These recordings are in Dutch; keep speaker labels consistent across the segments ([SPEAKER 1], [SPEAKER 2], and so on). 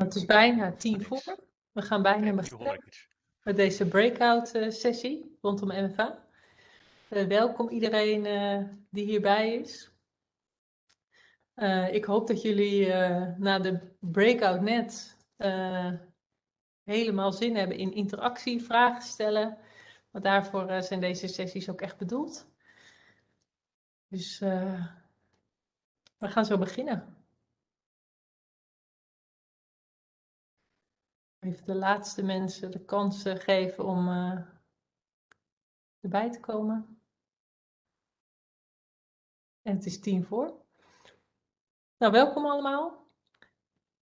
[SPEAKER 1] Het is bijna tien voor. We gaan bijna beginnen met deze breakout eh, sessie rondom MFA. Uh, welkom iedereen uh, die hierbij is. ik hoop dat jullie na de breakout net helemaal zin hebben in interactie, vragen stellen. Want daarvoor zijn deze sessies ook echt bedoeld. Dus we gaan zo beginnen. Even de laatste mensen de kans geven om uh, erbij te komen. En het is tien voor. Nou, welkom allemaal.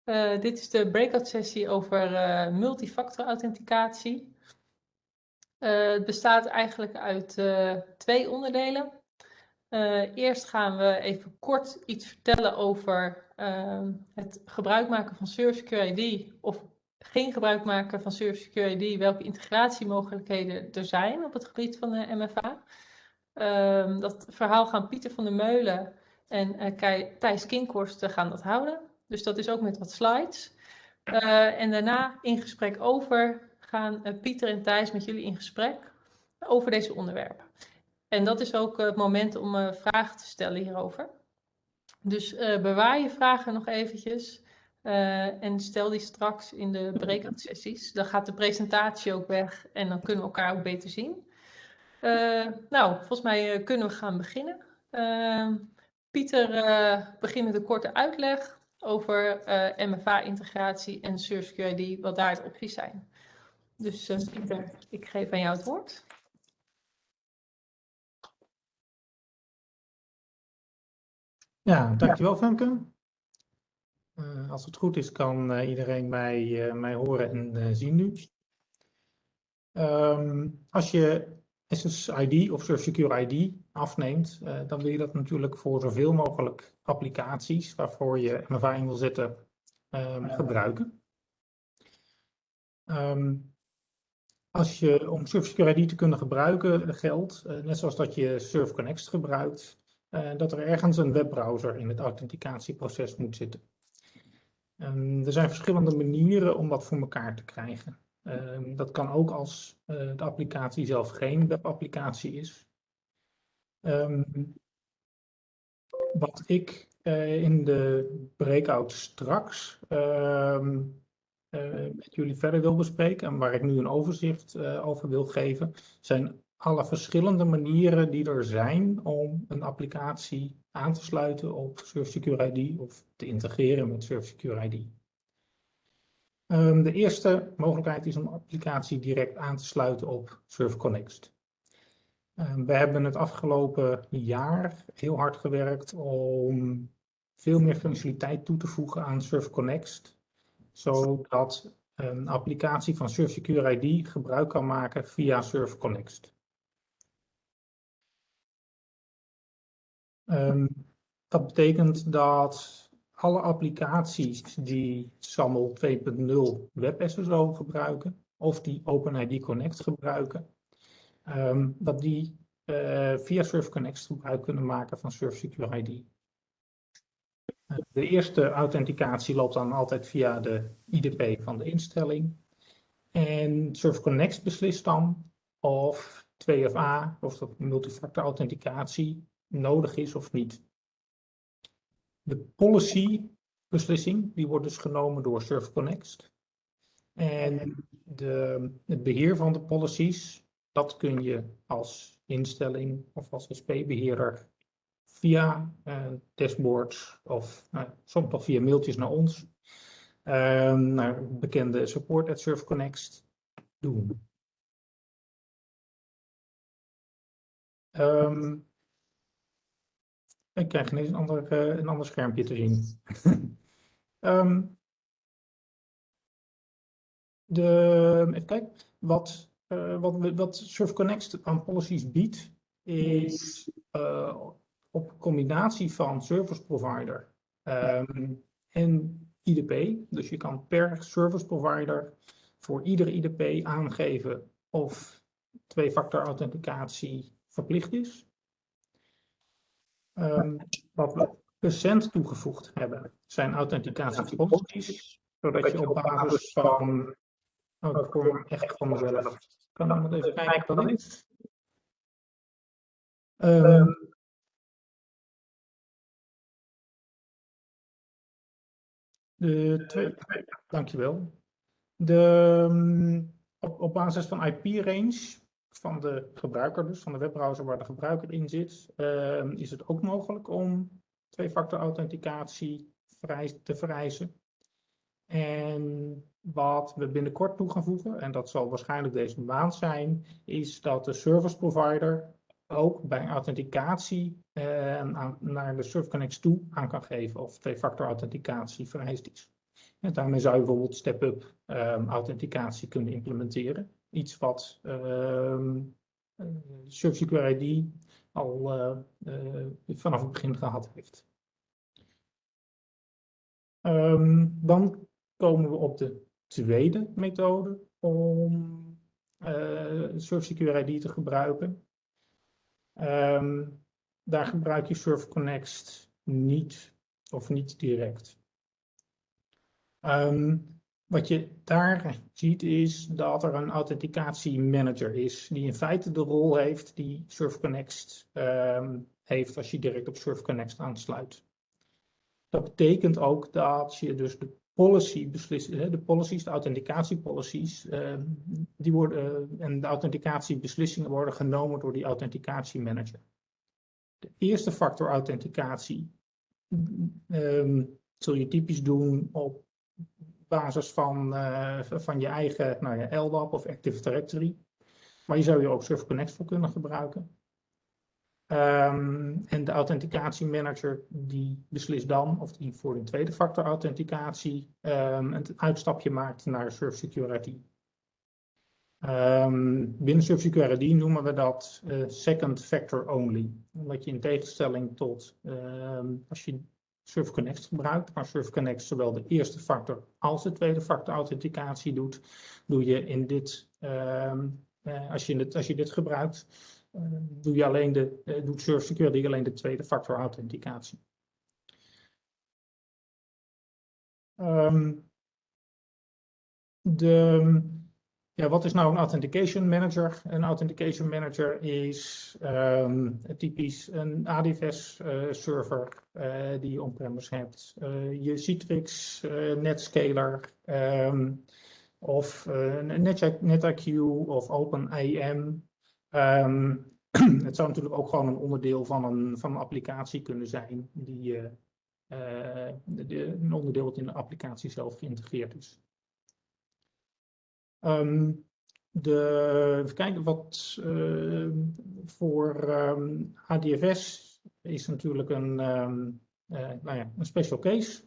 [SPEAKER 1] Uh, dit is de breakout sessie over uh, multifactor authenticatie. het bestaat eigenlijk uit twee onderdelen. eerst gaan we even kort iets vertellen over het gebruik maken van Service QID of geen gebruik maken van Service Security, welke integratiemogelijkheden er zijn op het gebied van de MFA. Um, dat verhaal gaan Pieter van der Meulen en uh, Thijs Kinkhorst gaan dat houden. Dus dat is ook met wat slides. Uh, en daarna in gesprek over gaan Pieter en Thijs met jullie in gesprek over deze onderwerpen. En dat is ook het moment om vragen te stellen hierover. Dus bewaar je vragen nog eventjes. Uh, en stel die straks in de breakout sessies. Dan gaat de presentatie ook weg en dan kunnen we elkaar ook beter zien. Uh, nou, volgens mij uh, kunnen we gaan beginnen. Pieter begint met een korte uitleg over MFA-integratie en SurfQID, wat daar de opties zijn. Dus Pieter, ik geef aan jou het woord.
[SPEAKER 2] Ja, dankjewel Femke. Uh, als het goed is, kan uh, iedereen mij, uh, mij horen en zien nu. Um, als je SSID of Secure ID afneemt, dan wil je dat natuurlijk voor zoveel mogelijk applicaties waarvoor je MFA in wil zetten um, gebruiken. Um, als je, om Secure ID te kunnen gebruiken geldt, net zoals dat je SurfConnect gebruikt, dat er ergens een webbrowser in het authenticatieproces moet zitten. Um, er zijn verschillende manieren om dat voor elkaar te krijgen. Um, dat kan ook als uh, de applicatie zelf geen webapplicatie is. Um, wat ik uh, in de breakout straks uh, met jullie verder wil bespreken en waar ik nu een overzicht over wil geven, zijn alle verschillende manieren die er zijn om een applicatie aan te sluiten op Surf Secure ID of te integreren met Surf Secure ID. Um, de eerste mogelijkheid is om een applicatie direct aan te sluiten op Surf Connect. Um, we hebben het afgelopen jaar heel hard gewerkt om veel meer functionaliteit toe te voegen aan Surf Connect, zodat een applicatie van Surf Secure ID gebruik kan maken via Surf Connect. Um, dat betekent dat alle applicaties die SAML 2.0 WebSSO gebruiken of die OpenID Connect gebruiken, um, dat die uh, via SurfConnect gebruik kunnen maken van SurfSecure ID. De eerste authenticatie loopt dan altijd via de IDP van de instelling. En SurfConnect beslist dan of 2FA, of multifactor authenticatie, nodig is of niet. De policy beslissing, die wordt dus genomen door SurfConnect. En de, het beheer van de policies, dat kun je als instelling of als SP-beheerder via uh, dashboards of uh, soms nog via mailtjes naar ons, uh, naar bekende support at SurfConnect doen. Um, ik krijg ineens een ander, uh, een ander schermpje te zien. um, de, even kijken. Wat, uh, wat, wat Surf Connect aan policies biedt, is uh, op combinatie van service provider um, en IDP. Dus je kan per service provider voor iedere IDP aangeven of twee-factor authenticatie verplicht is. Um, wat we recent toegevoegd hebben, zijn authenticatiepolicies Zodat je op basis van... Oh, hoor echt van mezelf. Kan iemand even kijken wat dat is? Um, de twee, dankjewel. De, op, op basis van IP-range van de gebruiker, dus van de webbrowser waar de gebruiker in zit, uh, is het ook mogelijk om twee-factor authenticatie te vereisen. En wat we binnenkort toe gaan voegen, en dat zal waarschijnlijk deze maand zijn, is dat de service provider ook bij authenticatie uh, naar de SurfConnect toe aan kan geven of twee-factor authenticatie vereist is. En daarmee zou je bijvoorbeeld step-up um, authenticatie kunnen implementeren. Iets wat um, uh, ID al uh, vanaf het begin gehad heeft. Um, dan komen we op de tweede methode om uh, ID te gebruiken. Um, daar gebruik je SurfConnect niet of niet direct. Wat je daar ziet is dat er een authenticatiemanager is, die in feite de rol heeft die SurfConnect um, heeft als je direct op SurfConnect aansluit. Dat betekent ook dat je dus de policy beslissen, de policies, de authenticatiepolicies, uh, die worden, uh, en de authenticatiebeslissingen worden genomen door die authenticatiemanager. De eerste factor authenticatie um, zul je typisch doen op basis van, uh, van je eigen nou ja, LDAP of Active Directory. Maar je zou je ook Server Connect voor kunnen gebruiken. Um, en de authenticatiemanager die beslist dan of die voor een tweede factor authenticatie um, een uitstapje maakt naar Surf Security. Um, binnen Surf Security noemen we dat uh, second factor only. Omdat je in tegenstelling tot als je Surf Connect gebruikt, waar Surf Connect zowel de eerste factor als de tweede factor authenticatie doet, doe je in dit, uh, als, je dit als je dit gebruikt, uh, doe je alleen de, uh, doet Surf Security alleen de tweede factor authenticatie. Um, de, ja, wat is nou een Authentication Manager? Een Authentication Manager is um, typisch een ADFS-server uh, uh, die je on-premise hebt. Uh, je Citrix Netscaler um, of Net NetIQ of OpenIM. Um, het zou natuurlijk ook gewoon een onderdeel van een, van een applicatie kunnen zijn, die, de, een onderdeel dat in de applicatie zelf geïntegreerd is. Um, de, even kijken, wat uh, voor um, ehm, ADFS is natuurlijk een, uh, nou ja, een special case.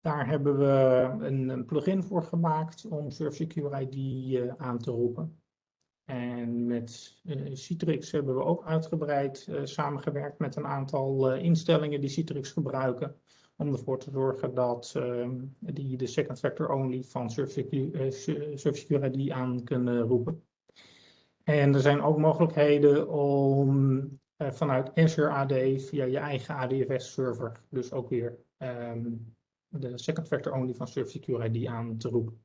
[SPEAKER 2] Daar hebben we een, een plugin voor gemaakt om Secure ID uh, aan te roepen. En met uh, Citrix hebben we ook uitgebreid samengewerkt met een aantal instellingen die Citrix gebruiken om ervoor te zorgen dat uh, die de second factor only van SurfSecure uh, ID aan kunnen roepen. En er zijn ook mogelijkheden om uh, vanuit Azure AD via je eigen ADFS server dus ook weer um, de second factor only van SurfSecure ID aan te roepen.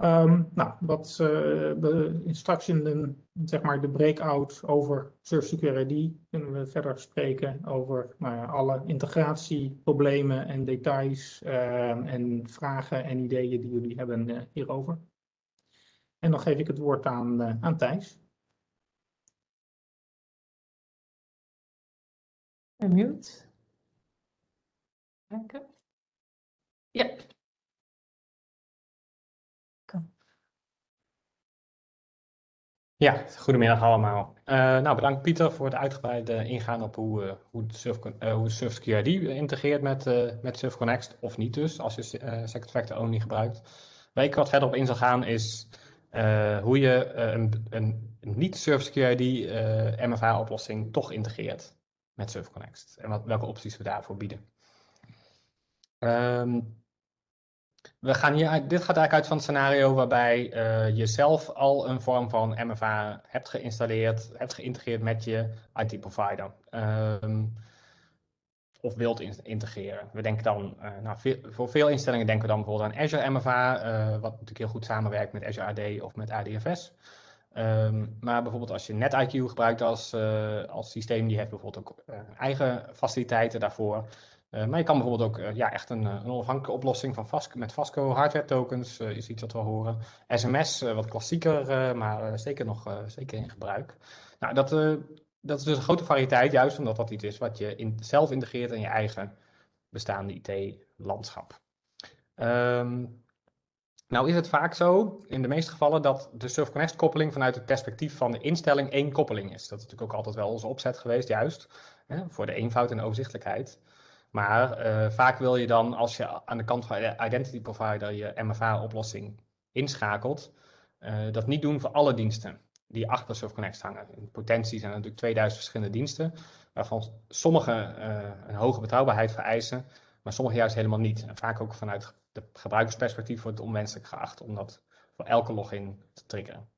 [SPEAKER 2] Um, nou, wat uh, we straks in de, zeg maar de breakout over Secure ID kunnen we verder spreken over nou alle integratieproblemen en details uh, en vragen en ideeën die jullie hebben uh, hierover. En dan geef ik het woord aan, aan Thijs.
[SPEAKER 1] Mute. Kijken. Ja.
[SPEAKER 3] Ja, goedemiddag allemaal. Uh, nou, bedankt Pieter voor het uitgebreide ingaan op hoe, uh, hoe, Surf, uh, SurfQRD integreert met, met SurfConnect, of niet dus, als je Second Factor Only gebruikt. Waar ik wat verder op in zal gaan is hoe je een, een niet-SurfQRD MFA-oplossing toch integreert met SurfConnect en wat, welke opties we daarvoor bieden. Um, we gaan hier, dit gaat eigenlijk uit van het scenario waarbij uh, je zelf al een vorm van MFA hebt geïnstalleerd, hebt geïntegreerd met je IT-provider. Um, of wilt integreren. We denken dan, nou, voor veel instellingen denken we dan bijvoorbeeld aan Azure MFA, wat natuurlijk heel goed samenwerkt met Azure AD of met ADFS. Ehm, maar bijvoorbeeld als je NetIQ gebruikt als, als systeem, die heeft bijvoorbeeld ook eigen faciliteiten daarvoor. Uh, maar je kan bijvoorbeeld ook uh, ja, echt een, een onafhankelijke oplossing van met Vasco hardware tokens, is iets wat we horen. SMS, wat klassieker, maar zeker nog zeker in gebruik. Nou, dat, dat is dus een grote variëteit, juist omdat dat iets is wat je in, zelf integreert in je eigen bestaande IT-landschap. Ehm, nou is het vaak zo, in de meeste gevallen, dat de Surf koppeling vanuit het perspectief van de instelling één koppeling is. Dat is natuurlijk ook altijd wel onze opzet geweest, juist, hè, voor de eenvoud en overzichtelijkheid. Maar uh, vaak wil je dan, als je aan de kant van de identity provider je MFA-oplossing inschakelt, uh, dat niet doen voor alle diensten die achter SurfConnect hangen. In potentie zijn er natuurlijk 2000 verschillende diensten, waarvan sommige uh, een hoge betrouwbaarheid vereisen, maar sommige juist helemaal niet. En vaak ook vanuit de gebruikersperspectief wordt het onwenselijk geacht om dat voor elke login te triggeren.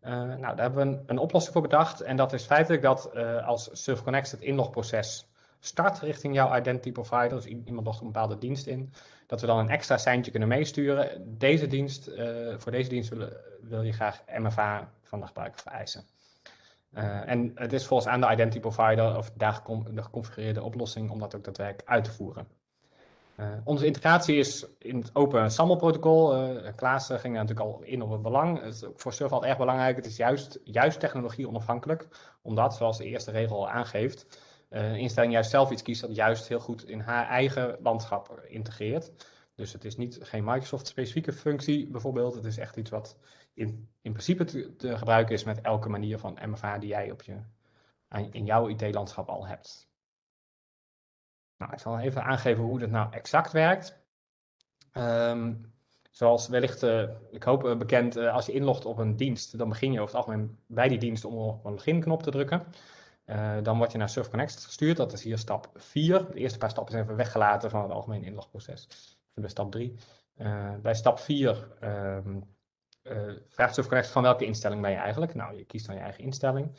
[SPEAKER 3] Nou, daar hebben we een, oplossing voor bedacht. En dat is feitelijk dat als SurfConnect het inlogproces start richting jouw identity provider, dus iemand logt een bepaalde dienst in, dat we dan een extra seintje kunnen meesturen. Deze dienst, uh, voor deze dienst wil, wil, je graag MFA van de gebruiker vereisen. Uh, en het is volgens aan de identity provider of daar de geconfigureerde oplossing om dat ook daadwerkelijk uit te voeren. Uh, onze integratie is in het open SAML protocol. Uh, Klaas ging natuurlijk al in op het belang. Het is voor Surf al erg belangrijk. Het is juist, juist technologie onafhankelijk. Omdat, zoals de eerste regel al aangeeft, eh, instelling juist zelf iets kiest dat juist heel goed in haar eigen landschap integreert. Dus het is niet geen Microsoft-specifieke functie bijvoorbeeld. Het is echt iets wat in, in principe te, gebruiken is met elke manier van MFA die jij op je, in jouw IT-landschap al hebt. Nou, ik zal even aangeven hoe dat nou exact werkt. Um, zoals wellicht, uh, ik hoop uh, bekend, uh, als je inlogt op een dienst, dan begin je over het algemeen bij die dienst om op een login-knop te drukken. Uh, dan word je naar SurfConnect gestuurd. Dat is hier stap 4. De eerste paar stappen zijn even weggelaten van het algemene inlogproces. Bij stap 3. Uh, eh, bij stap 4 uh, uh, vraagt SurfConnect van welke instelling ben je eigenlijk. Nou, je kiest dan je eigen instelling.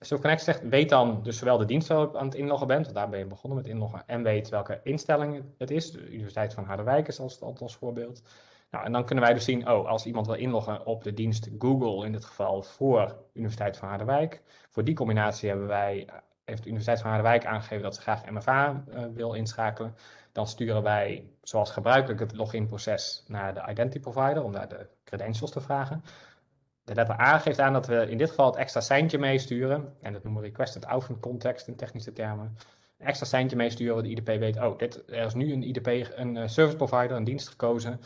[SPEAKER 3] SurfConnect zegt, weet dan dus zowel de dienst waar je aan het inloggen bent, want daar ben je begonnen met inloggen, en weet welke instelling het is. De Universiteit van Harderwijk is als, als voorbeeld. Nou, en dan kunnen wij dus zien, oh, als iemand wil inloggen op de dienst Google, in dit geval voor Universiteit van Harderwijk, voor die combinatie hebben wij, heeft de Universiteit van Harderwijk aangegeven dat ze graag MFA eh, wil inschakelen. Dan sturen wij, zoals gebruikelijk, het login-proces naar de identity provider om daar de credentials te vragen. De letter A geeft aan dat we in dit geval het extra seintje meesturen. En dat noemen we requested outcome context in technische termen. Een extra seintje meesturen, waar de IDP weet, oh, dit, er is nu een IDP, een uh, service provider, een dienst gekozen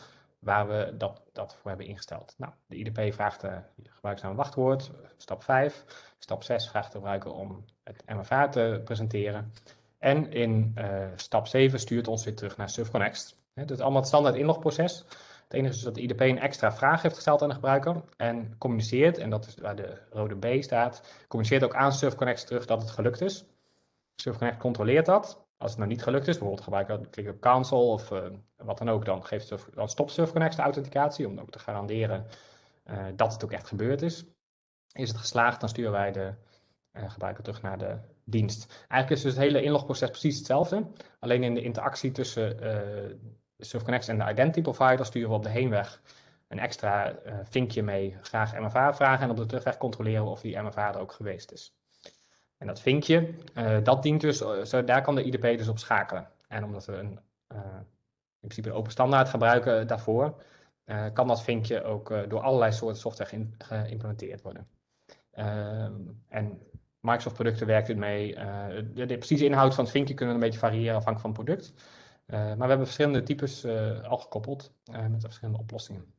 [SPEAKER 3] waar we dat, dat voor hebben ingesteld. Nou, de IDP vraagt de gebruikersnaam en wachtwoord, stap 5. Stap 6 vraagt de gebruiker om het MFA te presenteren. En in uh, stap 7 stuurt ons weer terug naar SurfConnect. Het is allemaal het standaard inlogproces. Het enige is dat de IDP een extra vraag heeft gesteld aan de gebruiker en communiceert, en dat is waar de rode B staat, communiceert ook aan SurfConnect terug dat het gelukt is. SurfConnect controleert dat als het nou niet gelukt is, bijvoorbeeld gebruiker klikt op cancel of uh, wat dan ook, dan, geeft surf, dan stopt SurfConnect de authenticatie om ook te garanderen uh, dat het ook echt gebeurd is. Is het geslaagd, dan sturen wij de uh, gebruiker terug naar de dienst. Eigenlijk is dus het hele inlogproces precies hetzelfde, alleen in de interactie tussen SurfConnect en de identity provider sturen we op de heenweg een extra vinkje mee, graag MFA vragen en op de terugweg controleren of die MFA er ook geweest is. En dat vinkje, uh, dat dient dus, eh, zo, daar kan de IDP dus op schakelen. En omdat we een, uh, in principe een open standaard gebruiken daarvoor, kan dat vinkje ook door allerlei soorten software geïmplementeerd worden. Ehm, en Microsoft producten werkt ermee. De, de, precieze inhoud van het vinkje kunnen een beetje variëren afhankelijk van het product. maar we hebben verschillende types al gekoppeld met verschillende oplossingen.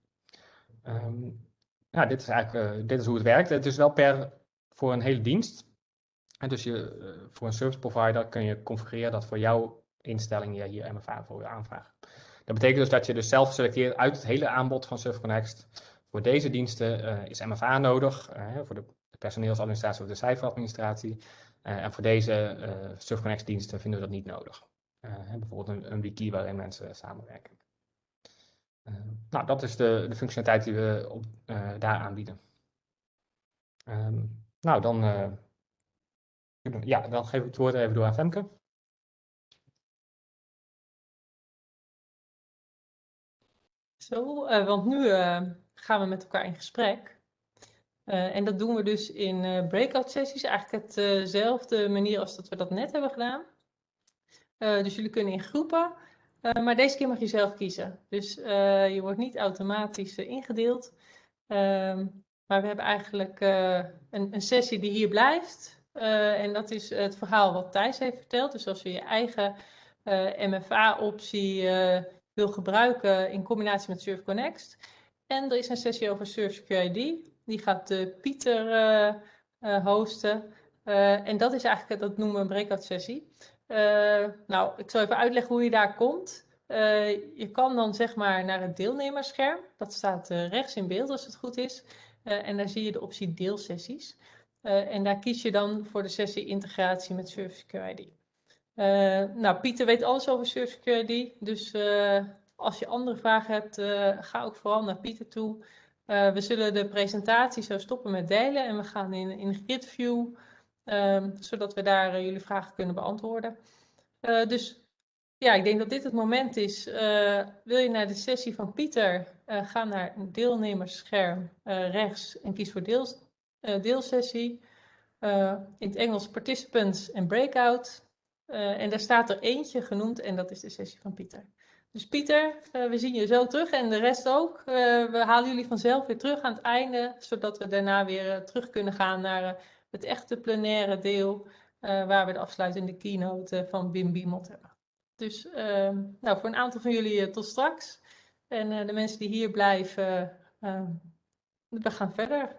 [SPEAKER 3] Um, nou, dit is eigenlijk dit is hoe het werkt. Het is wel per voor een hele dienst. En dus je, eh, voor een service provider kun je configureren dat voor jouw instelling je hier MFA voor je aanvraagt. Dat betekent dus dat je dus zelf selecteert uit het hele aanbod van SurfConnect. Voor deze diensten uh, is MFA nodig, uh, voor de personeelsadministratie of de cijferadministratie. En voor deze SurfConnect diensten vinden we dat niet nodig. bijvoorbeeld een, wiki waarin mensen samenwerken. nou, dat is de, de functionaliteit die we op, daar aanbieden. Um, nou, dan ja, dan geef ik het woord even door aan Femke.
[SPEAKER 1] Zo, eh, want nu eh, gaan we met elkaar in gesprek. Eh, en dat doen we dus in breakout sessies, eigenlijk hetzelfde manier als dat we dat net hebben gedaan. dus jullie kunnen in groepen, maar deze keer mag je zelf kiezen. Dus je wordt niet automatisch ingedeeld. Ehm, maar we hebben eigenlijk een, een sessie die hier blijft, en dat is het verhaal wat Thijs heeft verteld. Dus als je je eigen MFA-optie wil gebruiken in combinatie met Surf Connect. En er is een sessie over Surf. Die gaat Pieter hosten. en dat is eigenlijk, dat noemen we een breakout sessie. nou, ik zal even uitleggen hoe je daar komt. je kan dan zeg maar naar het deelnemersscherm. Dat staat rechts in beeld als het goed is. en daar zie je de optie deelsessies. En daar kies je dan voor de sessie integratie met Service QID. Uh, nou, Pieter weet alles over Service Security. Dus uh, als je andere vragen hebt, ga ook vooral naar Pieter toe. we zullen de presentatie zo stoppen met delen en we gaan in, in GridView, um, zodat we daar jullie vragen kunnen beantwoorden. dus ja, ik denk dat dit het moment is. wil je naar de sessie van Pieter, ga naar deelnemersscherm rechts en kies voor deels, deelsessie. in het Engels participants en breakout. Uh, en daar staat er eentje genoemd en dat is de sessie van Pieter. Dus Pieter, we zien je zo terug en de rest ook. We halen jullie vanzelf weer terug aan het einde, zodat we daarna weer terug kunnen gaan naar het echte plenaire deel, waar we de afsluitende keynote van Wim Biemot hebben. Dus nou, voor een aantal van jullie tot straks. En de mensen die hier blijven, we gaan verder.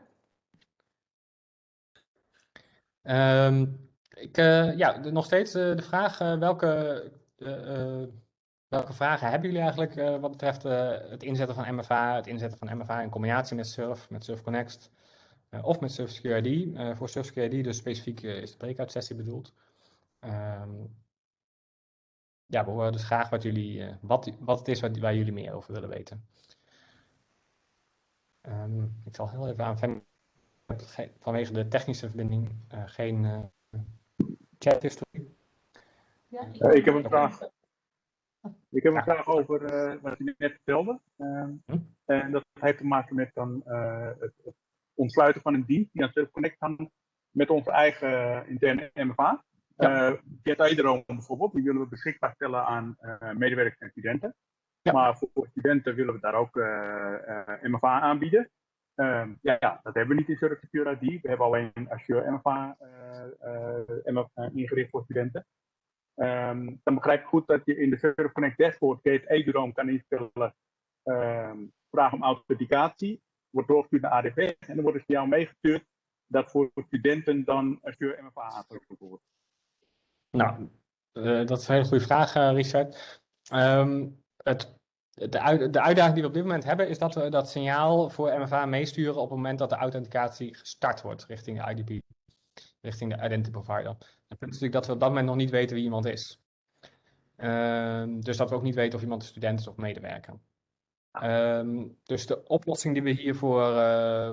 [SPEAKER 3] Um... Ik, uh, ja, nog steeds uh, de vraag, uh, welke, welke vragen hebben jullie eigenlijk wat betreft het inzetten van MFA, het inzetten van MFA in combinatie met Surf, met Surf Connect of met Surf Security. voor Surf Security dus specifiek is de breakout sessie bedoeld. Um, ja, we horen dus graag wat, jullie, wat, wat het is waar jullie meer over willen weten. Um, ik zal heel even aan vanwege de technische verbinding geen chat
[SPEAKER 4] Ja, ik, uh, ik heb een vraag. Ik heb een vraag over uh, wat u net vertelde. Uh, hm? En dat heeft te maken met dan, uh, het, het, ontsluiten van een dienst die aan Surf Connect kan met onze eigen interne MFA. Ja. Uh, Jet bijvoorbeeld, die willen we beschikbaar stellen aan medewerkers en studenten. Ja. Maar voor studenten willen we daar ook MFA aanbieden. Um, ja, ja, dat hebben we niet in Surf Secure ID. We hebben alleen Azure MFA, MFA ingericht voor studenten. Um, dan begrijp ik goed dat je in de Surf Connect dashboard Gate Eduroam kan instellen um, vraag om authenticatie. Wordt doorgestuurd naar ADV en dan wordt dus jou meegestuurd dat voor studenten dan Azure MFA aangeboden wordt.
[SPEAKER 3] Nou, dat is een hele goede vraag, Richard. Het de, de uitdaging die we op dit moment hebben is dat we dat signaal voor MFA meesturen op het moment dat de authenticatie gestart wordt richting de IDP, richting de identity provider. Het punt is natuurlijk dat we op dat moment nog niet weten wie iemand is. Um, dus dat we ook niet weten of iemand een student is of medewerker. Um, dus de oplossing die we hiervoor. Uh,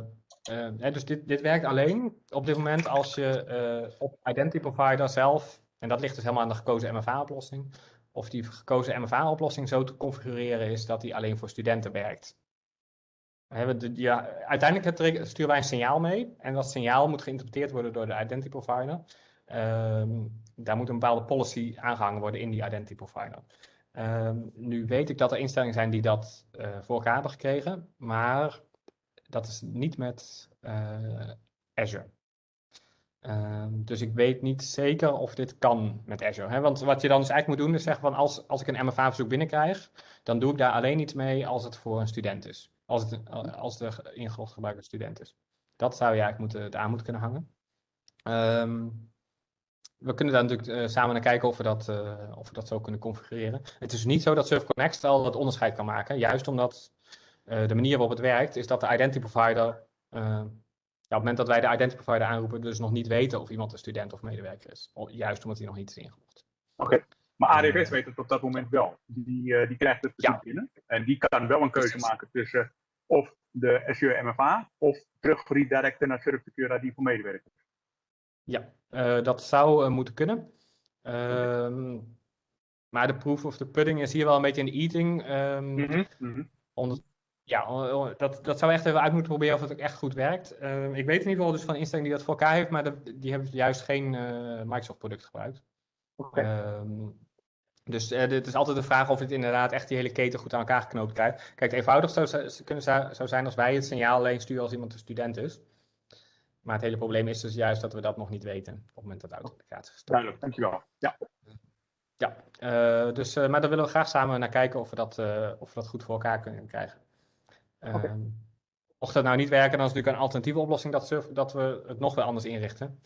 [SPEAKER 3] uh, dus dit, dit werkt alleen op dit moment als je uh, op identity provider zelf, en dat ligt dus helemaal aan de gekozen MFA-oplossing, of die gekozen MFA-oplossing zo te configureren is dat die alleen voor studenten werkt. De, ja, uiteindelijk sturen wij een signaal mee en dat signaal moet geïnterpreteerd worden door de identity provider. Um, daar moet een bepaalde policy aangehangen worden in die identity provider. Um, nu weet ik dat er instellingen zijn die dat uh, voor elkaar hebben gekregen, maar dat is niet met uh, Azure. Uh, dus ik weet niet zeker of dit kan met Azure. Hè? Want wat je dan dus eigenlijk moet doen is zeggen van als, als ik een MFA-verzoek binnenkrijg, dan doe ik daar alleen iets mee als het voor een student is. Als, het, als de ingelogd gebruiker student is. Dat zou je eigenlijk moeten, aan moeten kunnen hangen. Um, we kunnen daar natuurlijk uh, samen naar kijken of we, dat, uh, of we dat zo kunnen configureren. Het is niet zo dat Surf Connect al het onderscheid kan maken. Juist omdat uh, de manier waarop het werkt, is dat de identity provider ja, op het moment dat wij de identity provider aanroepen, dus nog niet weten of iemand een student of medewerker is. Juist omdat hij nog niet is ingelogd.
[SPEAKER 4] Oké, maar ADFS weet het op dat moment wel. Die, uh, die krijgt het ja. binnen. En die kan wel een keuze maken tussen of de Azure MFA of terug redirecten naar Surf Secure ID voor medewerkers.
[SPEAKER 3] Ja, uh, dat zou uh, moeten kunnen. Um, maar de proof of the pudding is hier wel een beetje in de eating. Um, mm -hmm. Ja, dat, dat zou echt even uit moeten proberen of het ook echt goed werkt. Ehm, ik weet in ieder geval dus van instelling die dat voor elkaar heeft, maar die hebben juist geen Microsoft product gebruikt. Ehm, dus uh, het is altijd de vraag of het inderdaad echt die hele keten goed aan elkaar geknoopt krijgt. Kijk, het eenvoudig zou, kunnen, zou zijn als wij het signaal alleen sturen als iemand een student is. Maar het hele probleem is dus juist dat we dat nog niet weten op het moment dat de authenticatie gestart
[SPEAKER 4] Duidelijk, dankjewel. Ja,
[SPEAKER 3] ja dus, maar daar willen we graag samen naar kijken of we dat, of we dat goed voor elkaar kunnen krijgen. Okay. Ehm, mocht dat nou niet werken, dan is natuurlijk een alternatieve oplossing dat, surf, dat we het nog wel anders inrichten.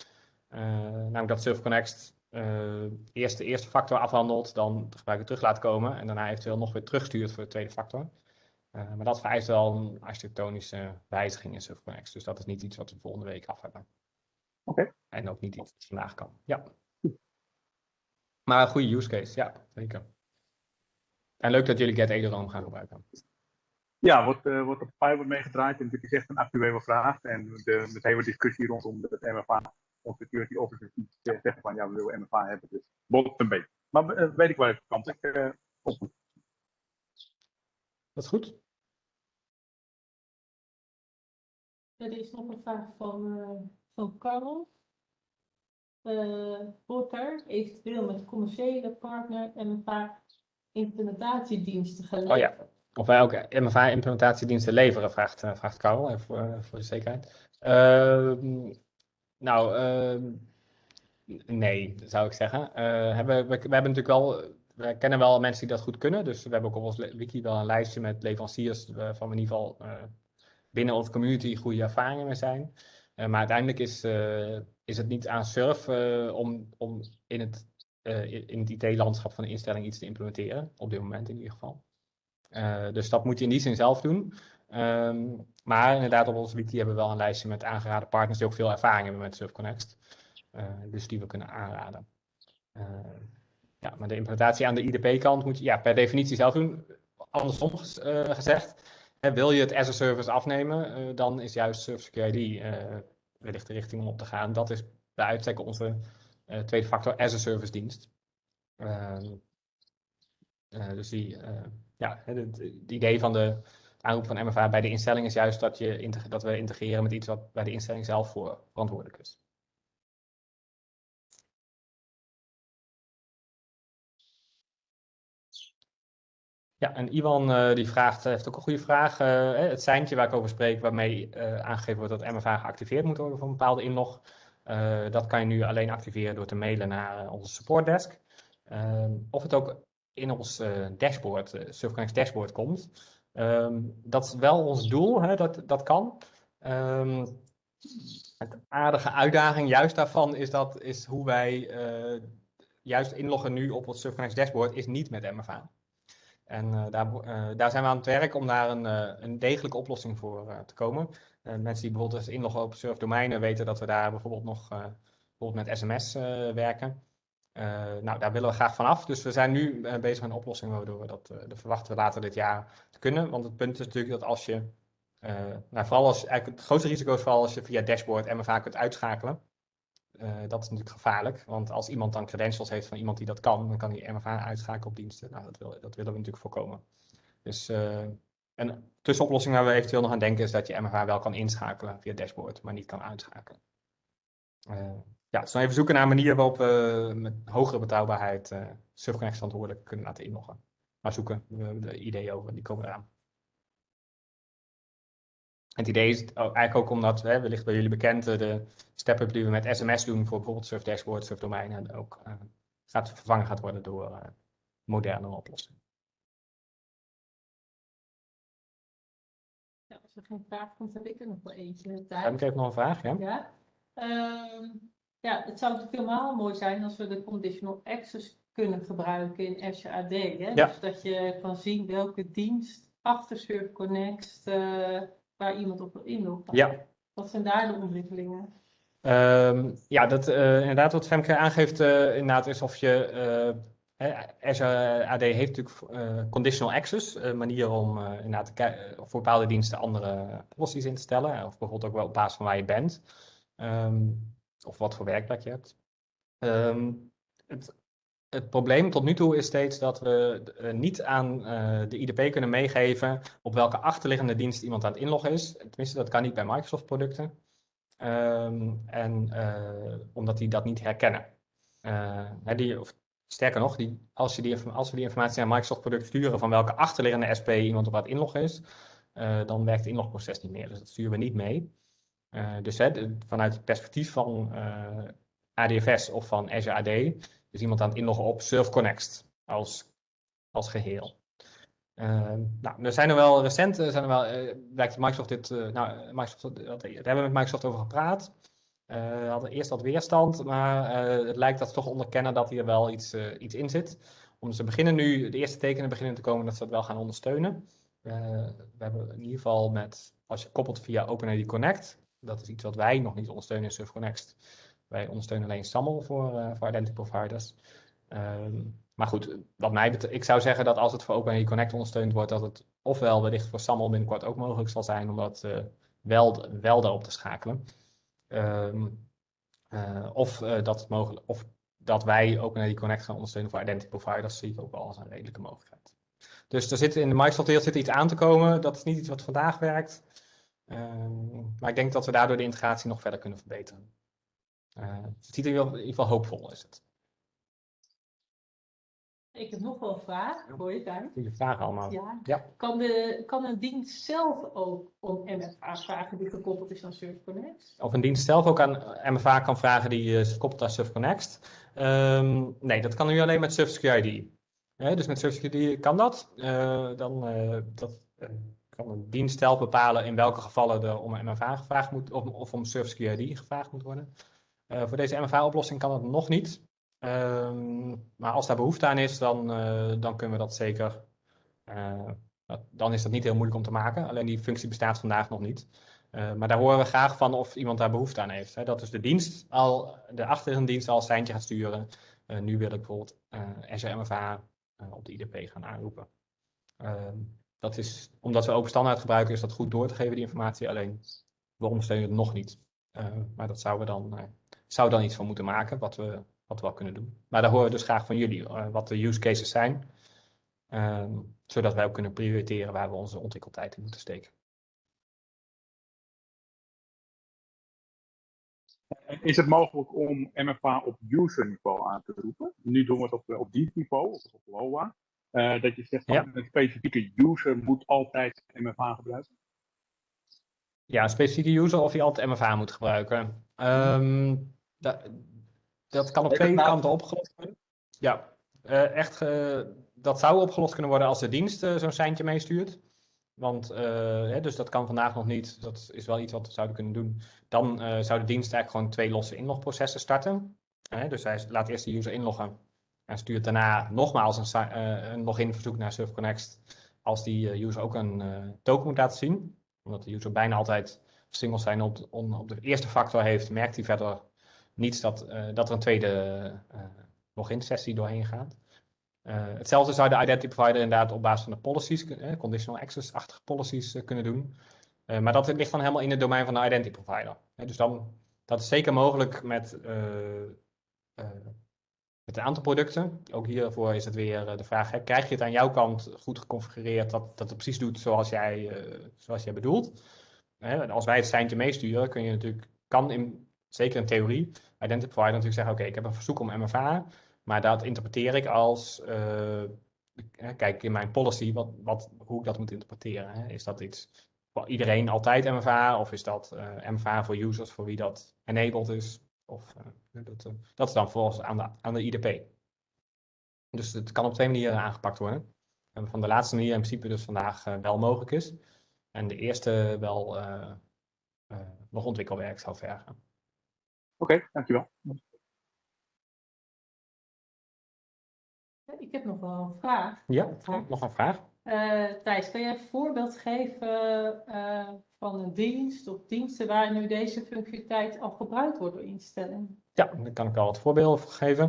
[SPEAKER 3] namelijk dat Surf Connect uh, eerst de eerste factor afhandelt, dan de gebruiker terug laat komen en daarna eventueel nog weer terugstuurt voor de tweede factor. Uh, maar dat vereist wel een architectonische wijziging in SurfConnect. Dus dat is niet iets wat we volgende week af hebben.
[SPEAKER 4] Oké. Okay.
[SPEAKER 3] En ook niet iets wat vandaag kan. Ja. Maar een goede use case, ja, zeker. En leuk dat jullie Get Ederoom gaan gebruiken.
[SPEAKER 4] Ja, wordt, uh, wordt op Fiverr meegedraaid en dit is echt een actuele vraag. En de, de hele discussie rondom het MFA of security officers die zeggen van ja, we willen MFA hebben. Dus bot een beetje. Maar uh, weet ik waar ik kant ik uh, op.
[SPEAKER 3] Dat is goed.
[SPEAKER 1] Ja, er is nog een vraag van, uh, van Karel. wordt er eventueel met commerciële partner MFA implementatiediensten geleverd?
[SPEAKER 3] Oh ja, of wij ook MFA implementatiediensten leveren, vraagt, vraagt Karel, even voor, voor de zekerheid. Uh, nou, uh, nee, zou ik zeggen. Hebben, we, we, hebben natuurlijk wel, we kennen wel mensen die dat goed kunnen. Dus we hebben ook op ons wiki wel een lijstje met leveranciers van in ieder geval binnen onze community goede ervaringen mee zijn. maar uiteindelijk is, is het niet aan Surf om, om in het, in het IT-landschap van de instelling iets te implementeren. Op dit moment in ieder geval. Dus dat moet je in die zin zelf doen. Um, maar inderdaad, op ons wiki hebben we wel een lijstje met aangeraden partners die ook veel ervaring hebben met SurfConnect. Uh, dus die we kunnen aanraden. Uh, ja, maar de implementatie aan de IDP-kant moet je ja, per definitie zelf doen. Andersom gezegd, hè, wil je het as a service afnemen, dan is juist Surf Security wellicht de richting om op te gaan. Dat is bij uitstek onze tweede factor as a service dienst. Ehm, dus die, ja, het idee van de aanroep van MFA bij de instelling is juist dat, je dat we integreren met iets wat bij de instelling zelf voor verantwoordelijk is. Ja, en Iwan uh, die vraagt, heeft ook een goede vraag. Uh, het seintje waar ik over spreek, waarmee uh, aangegeven wordt dat MFA geactiveerd moet worden voor een bepaalde inlog. dat kan je nu alleen activeren door te mailen naar onze supportdesk. Ehm, of het ook in ons dashboard, SurfConnect dashboard komt. Um, dat is wel ons doel, hè, dat, dat kan. Um, het aardige uitdaging juist daarvan is, dat, is hoe wij uh, juist inloggen nu op het Surfconnect dashboard is niet met MFA. En uh, daar, uh, daar, zijn we aan het werk om daar een, een degelijke oplossing voor te komen. mensen die bijvoorbeeld eens inloggen op surfdomeinen weten dat we daar bijvoorbeeld nog bijvoorbeeld met sms werken. Uh, nou, daar willen we graag vanaf. Dus we zijn nu uh, bezig met een oplossing waardoor we dat, uh, verwachten later dit jaar te kunnen. Want het punt is natuurlijk dat als je, nou, vooral als, eigenlijk het grootste risico is vooral als je via dashboard MFA kunt uitschakelen. dat is natuurlijk gevaarlijk, want als iemand dan credentials heeft van iemand die dat kan, dan kan hij MFA uitschakelen op diensten. Nou, dat, wil, dat willen we natuurlijk voorkomen. Dus een tussenoplossing waar we eventueel nog aan denken is dat je MFA wel kan inschakelen via dashboard, maar niet kan uitschakelen ja, dus dan even zoeken naar een manier waarop we met hogere betrouwbaarheid uh, SurfConnect verantwoordelijk kunnen laten inloggen. Maar zoeken we de ideeën over, die komen eraan. Het idee is eigenlijk ook omdat, hè, wellicht bij jullie bekend, eh, de step-up die we met SMS doen voor bijvoorbeeld Surf Dashboard, Surf Domeinen, ook uh, gaat vervangen gaat worden door uh, moderne oplossingen.
[SPEAKER 1] Ja, als er geen vraag komt, heb ik er nog wel eentje.
[SPEAKER 3] Heb ik even nog een vraag? Ja.
[SPEAKER 1] ja? Um, ja, het zou natuurlijk helemaal mooi zijn als we de conditional access kunnen gebruiken in Azure AD. Hè? Ja. Dus dat je kan zien welke dienst achter Surf Connect uh, waar iemand op wil inloggen.
[SPEAKER 3] Ja.
[SPEAKER 1] Wat zijn daar de ontwikkelingen?
[SPEAKER 3] Um, ja, dat, uh, inderdaad wat Femke aangeeft uh, inderdaad is of je... Azure AD heeft natuurlijk conditional access, een manier om inderdaad voor bepaalde diensten andere policies in te stellen. Of bijvoorbeeld ook wel op basis van waar je bent. Um, of wat voor werkplek je hebt. Um, het het probleem tot nu toe is steeds dat we niet aan de IDP kunnen meegeven op welke achterliggende dienst iemand aan het inloggen is. Tenminste, dat kan niet bij Microsoft producten. Ehm, en omdat die dat niet herkennen. die, of, sterker nog, die, als, je die, als we die informatie aan Microsoft product sturen van welke achterliggende SP iemand op aan het inloggen is, dan werkt het inlogproces niet meer. Dus dat sturen we niet mee. Uh, dus vanuit het perspectief van uh, eh, ADFS of van Azure AD is iemand aan het inloggen op SurfConnect als, als geheel. Uh, nou, er zijn er wel recent, zijn er wel, uh, lijkt Microsoft dit, nou, Microsoft, daar hebben we met Microsoft over gepraat. we hadden eerst wat weerstand, maar het lijkt dat ze toch onderkennen dat hier wel iets, iets in zit. Om ze beginnen nu, de eerste tekenen beginnen te komen dat ze dat wel gaan ondersteunen. we hebben in ieder geval met, als je koppelt via OpenID Connect, dat is iets wat wij nog niet ondersteunen in SurfConnect. Wij ondersteunen alleen SAML voor, uh, voor identity providers. Ehm, maar goed, wat mij betreft, ik zou zeggen dat als het voor OpenID Connect ondersteund wordt, dat het ofwel wellicht voor SAML binnenkort ook mogelijk zal zijn om dat uh, wel, wel daarop te schakelen. Um, uh, of, dat het mogelijk, of dat wij OpenID Connect gaan ondersteunen voor identity providers, zie ik ook wel als een redelijke mogelijkheid. Dus er zit in de Microsoft zit iets aan te komen. Dat is niet iets wat vandaag werkt. Ehm, maar ik denk dat we daardoor de integratie nog verder kunnen verbeteren. Uh, het ziet er in ieder geval hoopvol is het.
[SPEAKER 1] Ik heb nog wel een vraag. Hoor je daar?
[SPEAKER 3] Goede vragen allemaal.
[SPEAKER 1] Ja. ja. Kan, de, kan een dienst zelf ook om MFA vragen die gekoppeld is aan SurfConnect?
[SPEAKER 3] Of een dienst zelf ook aan MFA kan vragen die is gekoppeld aan SurfConnect? Um, nee, dat kan nu alleen met SurfSecurity. dus met SurfSecurity kan dat. Uh, dan, uh, dat kan een dienst zelf bepalen in welke gevallen er om een MFA gevraagd moet, of, of om Service QID gevraagd moet worden. Uh, voor deze MFA-oplossing kan het nog niet. Uh, maar als daar behoefte aan is, dan, uh, dan kunnen we dat zeker. Uh, dan is dat niet heel moeilijk om te maken. Alleen die functie bestaat vandaag nog niet. maar daar horen we graag van of iemand daar behoefte aan heeft. Hè. Dat is de dienst al, de achterliggende dienst al een gaat sturen. nu wil ik bijvoorbeeld Azure MFA op de IDP gaan aanroepen. Ehm, dat is, omdat we open standaard gebruiken, is dat goed door te geven, die informatie. Alleen, we ondersteunen het nog niet. Uh, maar dat zouden we dan, uh, zou dan iets van moeten maken, wat we, wat we wel kunnen doen. Maar daar horen we dus graag van jullie, uh, wat de use cases zijn. Ehm, zodat wij ook kunnen prioriteren waar we onze ontwikkeltijd in moeten steken.
[SPEAKER 4] Is het mogelijk om MFA op user niveau aan te roepen? Nu doen we het op, op niveau, of op LOA. Uh, dat je zegt van een specifieke user moet altijd MFA gebruiken?
[SPEAKER 3] Ja, een specifieke user of je altijd MFA moet gebruiken. Um, dat, dat kan op twee kanten opgelost worden. Ja, uh, echt, uh, dat zou opgelost kunnen worden als de dienst zo'n seintje meestuurt. Want, hè, dus dat kan vandaag nog niet. Dat is wel iets wat we zouden kunnen doen. Dan zou de dienst eigenlijk gewoon twee losse inlogprocessen starten. dus hij laat eerst de user inloggen. En stuurt daarna nogmaals een, uh, een login verzoek naar SurfConnect als die uh, user ook een uh, token moet laten zien. Omdat de user bijna altijd singles zijn op, op de eerste factor heeft, merkt hij verder niets dat, dat er een tweede login sessie doorheen gaat. hetzelfde zou de identity provider inderdaad op basis van de policies, conditional access-achtige policies kunnen doen. maar dat ligt dan helemaal in het domein van de identity provider. dus dan, dat is zeker mogelijk met met een aantal producten. Ook hiervoor is het weer eh, de vraag, hè, krijg je het aan jouw kant goed geconfigureerd dat, dat het precies doet zoals jij, uh, zoals jij bedoelt? als wij het seintje meesturen, kun je natuurlijk, kan in, zeker in theorie, Identity natuurlijk zeggen, oké, ik heb een verzoek om MFA, maar dat interpreteer ik als, uh, kijk in mijn policy, wat, wat, hoe ik dat moet interpreteren. Hè? Is dat iets voor iedereen altijd MFA, of is dat MFA voor users voor wie dat enabled is? Of, uh, dat, uh, dat is dan volgens aan de, aan de IDP. Dus het kan op twee manieren aangepakt worden. En van de laatste manier in principe dus vandaag uh, wel mogelijk is. En de eerste wel nog ontwikkelwerk zou vergen.
[SPEAKER 4] Oké, okay, dankjewel.
[SPEAKER 1] Ik heb nog wel een vraag.
[SPEAKER 3] Ja, nog een vraag.
[SPEAKER 1] Thijs, kan jij een voorbeeld geven van een dienst of diensten waar nu deze functionaliteit al gebruikt wordt door instellingen?
[SPEAKER 3] Ja, daar kan ik al wat voorbeelden voor geven.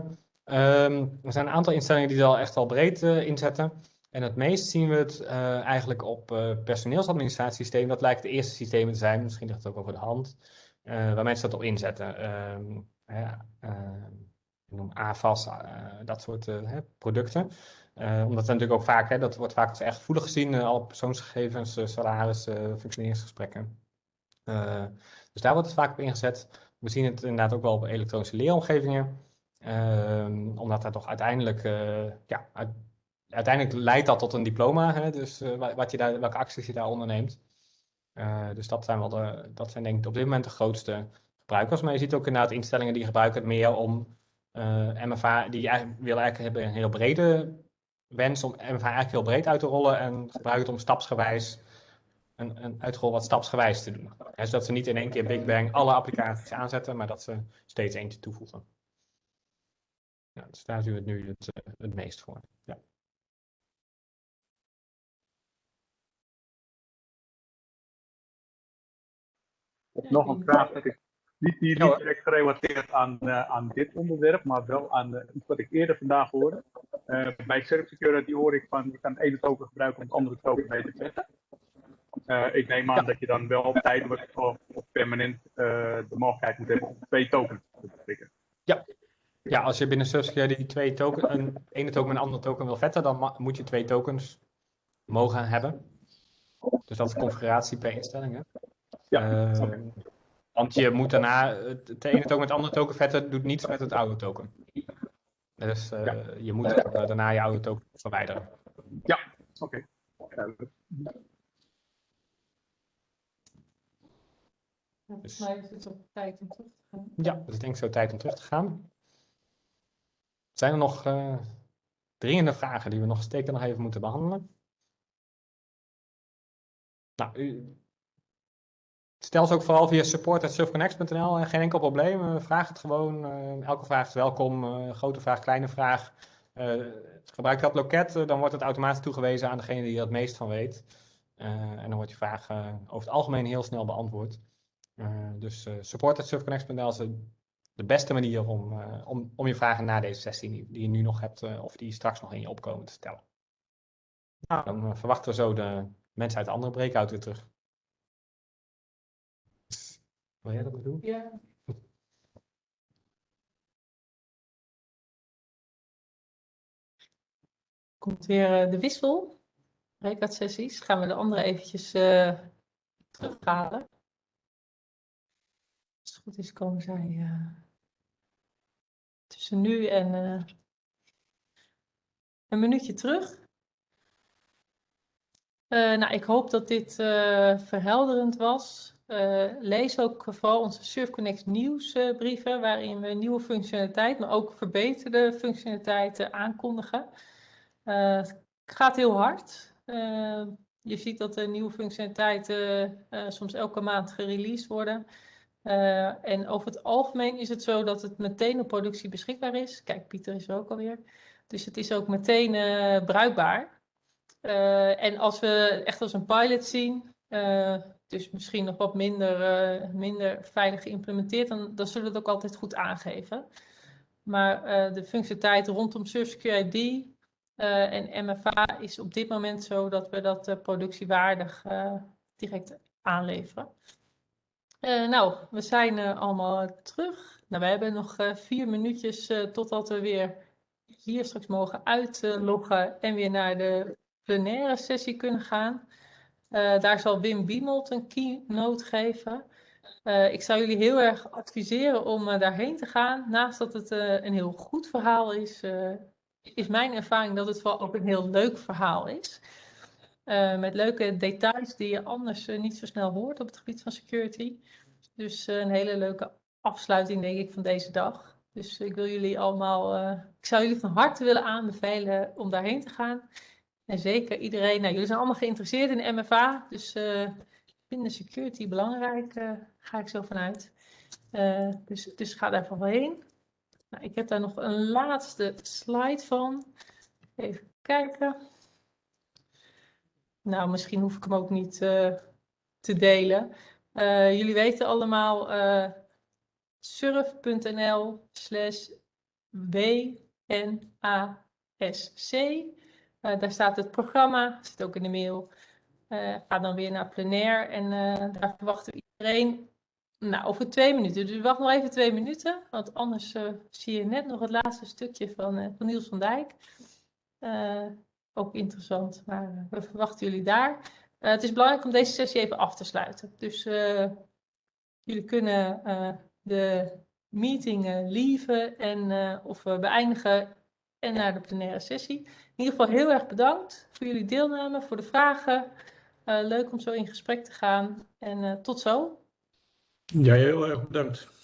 [SPEAKER 3] Um, er zijn een aantal instellingen die er al echt al breed uh, inzetten. En het meest zien we het uh, eigenlijk op uh, personeelsadministratiesysteem. Dat lijkt het eerste systeem te zijn, misschien ligt het ook over de hand, waar mensen dat op inzetten. Um, ja, ik noem AFAS, dat soort producten. Omdat het natuurlijk ook vaak, hè, dat wordt vaak als echt gevoelig gezien, alle persoonsgegevens, salaris, functioneringsgesprekken. dus daar wordt het vaak op ingezet. We zien het inderdaad ook wel op elektronische leeromgevingen. Ehm, omdat dat toch uiteindelijk, ja, uiteindelijk leidt dat tot een diploma. Hè, dus wat je daar, welke acties je daar onderneemt. dus dat zijn, wel de, dat zijn denk ik op dit moment de grootste gebruikers. Maar je ziet ook inderdaad instellingen die gebruiken het meer om uh, eh, MFA, die eigenlijk, willen eigenlijk hebben een heel brede wens om MFA eigenlijk heel breed uit te rollen en gebruiken het om stapsgewijs een, een uitrol wat stapsgewijs te doen. Dus dat ze niet in één keer Big Bang alle applicaties aanzetten, maar dat ze steeds eentje toevoegen. Ja, dus daar zien we het nu het, eh, het meest voor. Ja.
[SPEAKER 4] Nog een vraag dat ik niet, niet, niet direct gerelateerd aan, uh, aan dit onderwerp, maar wel aan uh, iets wat ik eerder vandaag hoorde. Uh, bij Security hoor ik van je kan de ene token gebruiken om het andere token mee te zetten. ik neem aan dat je dan wel tijdelijk of, of permanent de mogelijkheid moet hebben om twee tokens te bestrikken.
[SPEAKER 3] Ja. ja, als je binnen Service Security twee token, een ene token met een andere token wil vetten, dan moet je twee tokens mogen hebben. Dus dat is configuratie per instelling. Hè? Ja, okay. Want je moet daarna het ene token met het andere token vetten, doet niets met het oude token. Dus uh, je moet daarna je oude token verwijderen.
[SPEAKER 4] Ja, oké.
[SPEAKER 1] Okay. Volgens mij is het ook tijd om terug te gaan.
[SPEAKER 3] Ja, het is denk ik zo tijd om terug te gaan. Zijn er nog uh, dringende vragen die we nog steken nog even moeten behandelen? Nou, u, Stel ze ook vooral via support.surfconnect.nl. Geen enkel probleem. vraag het gewoon. Eh, elke vraag is welkom. Eh, grote vraag, kleine vraag. Gebruik dat loket, dan wordt het automatisch toegewezen aan degene die er het meest van weet. en dan wordt je vraag over het algemeen heel snel beantwoord. dus support.surfconnect.nl is de beste manier om, om, om je vragen na deze sessie die, die je nu nog hebt of die straks nog in je opkomen te stellen. Nou, dan verwachten we zo de mensen uit de andere breakout weer terug. Wil jij dat doen?
[SPEAKER 1] Ja. Komt weer uh, de wissel. sessies. Gaan we de andere eventjes uh, terughalen. Als het goed is komen zij uh, tussen nu en een minuutje terug. nou, ik hoop dat dit verhelderend was. Uh, lees ook vooral onze SurfConnect nieuwsbrieven, waarin we nieuwe functionaliteit, maar ook verbeterde functionaliteiten aankondigen. Uh, het gaat heel hard. Je ziet dat de nieuwe functionaliteiten soms elke maand gereleased worden. en over het algemeen is het zo dat het meteen op productie beschikbaar is. Kijk, Pieter is er ook alweer. Dus het is ook meteen bruikbaar. en als we echt als een pilot zien, dus misschien nog wat minder, uh, minder veilig geïmplementeerd, dan, zullen we het ook altijd goed aangeven. Maar uh, de functionaliteit rondom SurfSecure ID uh, en MFA is op dit moment zo dat we dat productiewaardig direct aanleveren. nou, we zijn allemaal terug. Nou, we hebben nog vier minuutjes totdat we weer hier straks mogen uitloggen en weer naar de plenaire sessie kunnen gaan. Uh, daar zal Wim Biemold een keynote geven. Uh, ik zou jullie heel erg adviseren om uh, daarheen te gaan. Naast dat het een heel goed verhaal is, is mijn ervaring dat het vooral ook een heel leuk verhaal is. met leuke details die je anders niet zo snel hoort op het gebied van security. Dus een hele leuke afsluiting, denk ik, van deze dag. Dus ik wil jullie allemaal, ik zou jullie van harte willen aanbevelen om daarheen te gaan. En zeker iedereen, nou, jullie zijn allemaal geïnteresseerd in MFA, dus uh, vinden security belangrijk, uh, ga ik zo vanuit. Uh, dus, dus ga daar vooral heen. Nou, ik heb daar nog een laatste slide van. Even kijken. Nou, misschien hoef ik hem ook niet te delen. jullie weten allemaal surf.nl slash WNASC. Uh, daar staat het programma, zit ook in de mail. Uh, ga dan weer naar plenair en uh, daar verwachten we iedereen Nou, over twee minuten. Dus wacht nog even twee minuten, want anders uh, zie je net nog het laatste stukje van, uh, van Niels van Dijk. Uh, ook interessant, maar we verwachten jullie daar. het is belangrijk om deze sessie even af te sluiten. Dus jullie kunnen de meeting leaven en, of beëindigen en naar de plenaire sessie. In ieder geval heel erg bedankt voor jullie deelname, voor de vragen. leuk om zo in gesprek te gaan en tot zo.
[SPEAKER 5] Ja, heel erg bedankt.